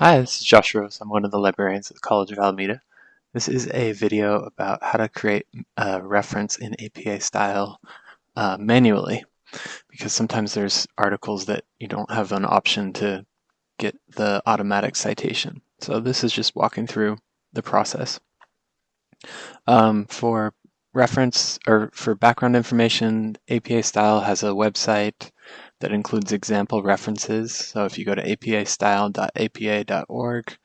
Hi, this is Josh Rose. I'm one of the librarians at the College of Alameda. This is a video about how to create a reference in APA style uh, manually because sometimes there's articles that you don't have an option to get the automatic citation. So this is just walking through the process. Um, for reference or for background information, APA style has a website that includes example references. So if you go to apastyle.apa.org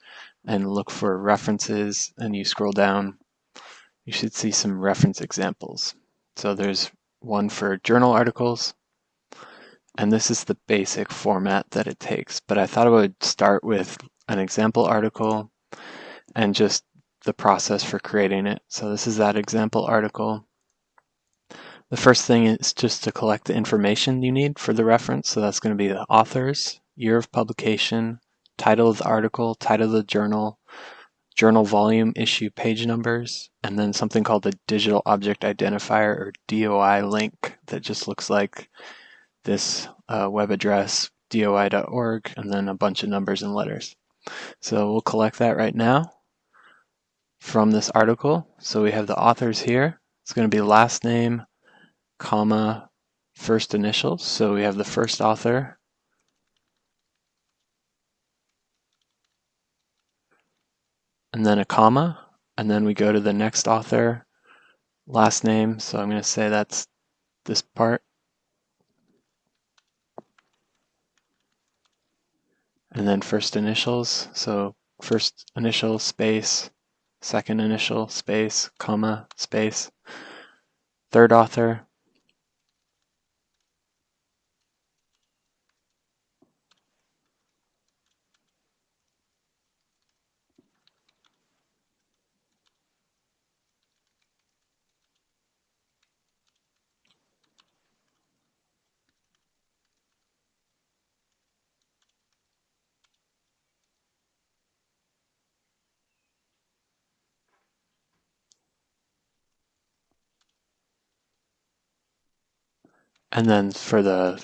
and look for references and you scroll down, you should see some reference examples. So there's one for journal articles, and this is the basic format that it takes. But I thought I would start with an example article and just the process for creating it. So this is that example article. The first thing is just to collect the information you need for the reference. So that's going to be the authors, year of publication, title of the article, title of the journal, journal volume, issue, page numbers, and then something called the digital object identifier or DOI link that just looks like this uh, web address, doi.org, and then a bunch of numbers and letters. So we'll collect that right now from this article. So we have the authors here. It's going to be last name, comma, first initials. So we have the first author. And then a comma, and then we go to the next author, last name. So I'm going to say that's this part. And then first initials. So first initial space, second initial space, comma, space. Third author, And then for the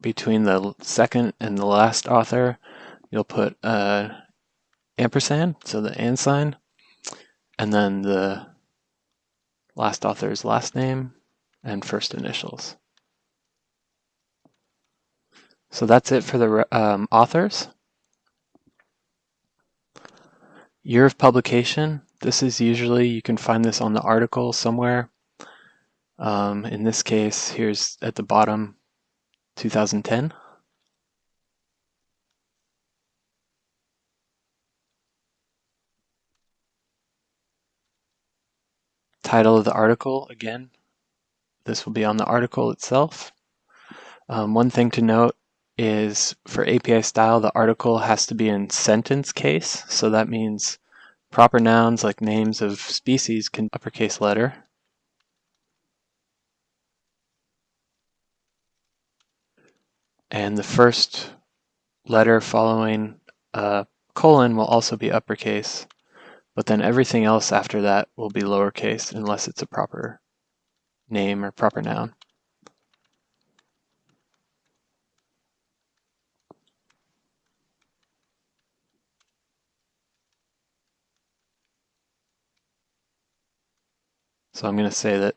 between the second and the last author, you'll put uh, ampersand, so the and sign, and then the last author's last name and first initials. So that's it for the um, authors. Year of publication. This is usually, you can find this on the article somewhere. Um, in this case, here's at the bottom, 2010. Title of the article, again, this will be on the article itself. Um, one thing to note is for APA style, the article has to be in sentence case. So that means proper nouns like names of species can uppercase letter. And the first letter following a colon will also be uppercase, but then everything else after that will be lowercase unless it's a proper name or proper noun. So I'm going to say that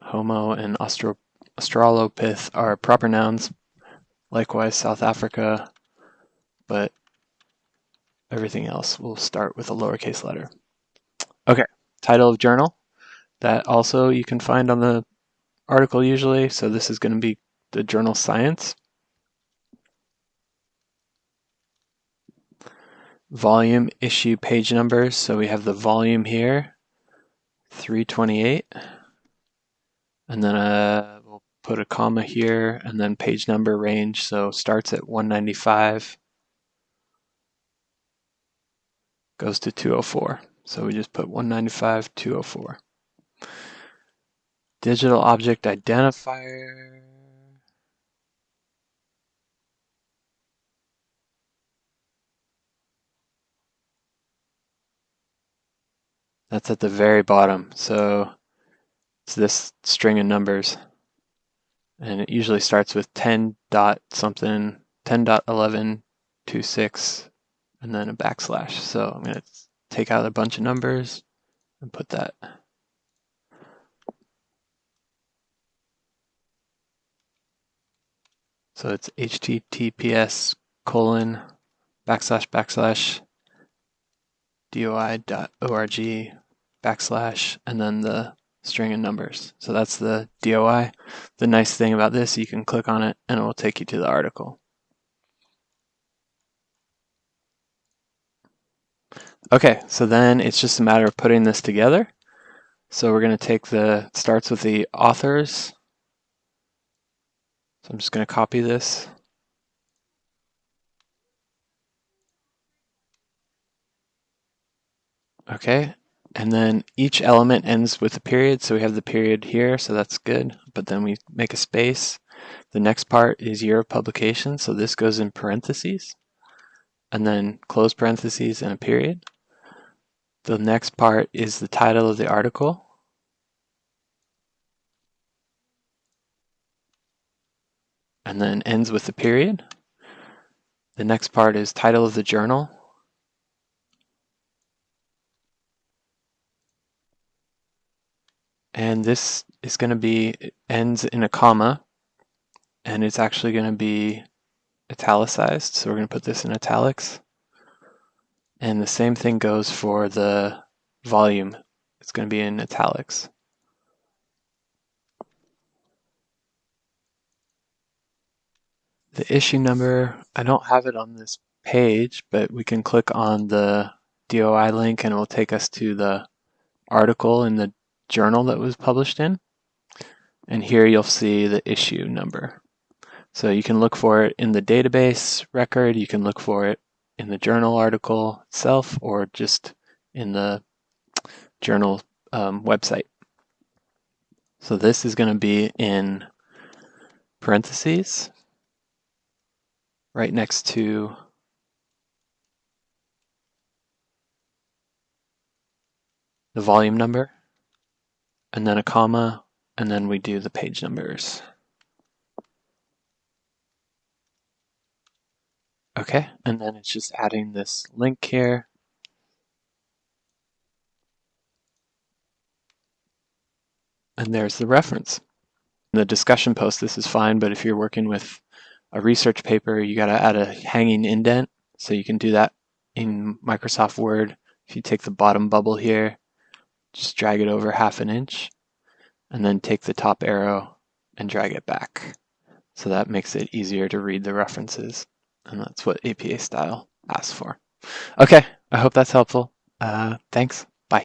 Homo and Australopith are proper nouns, Likewise, South Africa, but everything else will start with a lowercase letter. Okay, title of journal. That also you can find on the article usually. So this is going to be the journal Science. Volume, issue, page numbers. So we have the volume here, 328. And then a put a comma here and then page number range. So starts at 195, goes to 204. So we just put 195, 204. Digital object identifier. That's at the very bottom. So it's this string of numbers and it usually starts with 10 dot something 10 dot 11 26 and then a backslash. So I'm going to take out a bunch of numbers and put that. So it's https colon backslash backslash doi.org backslash and then the string of numbers. So that's the DOI. The nice thing about this, you can click on it and it will take you to the article. Okay, so then it's just a matter of putting this together. So we're going to take the, starts with the authors. So I'm just going to copy this. Okay, and then each element ends with a period, so we have the period here, so that's good. But then we make a space. The next part is year of publication, so this goes in parentheses. And then close parentheses and a period. The next part is the title of the article. And then ends with a period. The next part is title of the journal. And this is going to be, ends in a comma, and it's actually going to be italicized. So we're going to put this in italics. And the same thing goes for the volume. It's going to be in italics. The issue number, I don't have it on this page, but we can click on the DOI link and it will take us to the article in the journal that was published in. And here you'll see the issue number. So you can look for it in the database record, you can look for it in the journal article itself, or just in the journal um, website. So this is going to be in parentheses right next to the volume number and then a comma, and then we do the page numbers. Okay, and then it's just adding this link here. And there's the reference. In the discussion post, this is fine, but if you're working with a research paper, you gotta add a hanging indent. So you can do that in Microsoft Word. If you take the bottom bubble here, just drag it over half an inch and then take the top arrow and drag it back. So that makes it easier to read the references. And that's what APA style asks for. Okay, I hope that's helpful. Uh, thanks.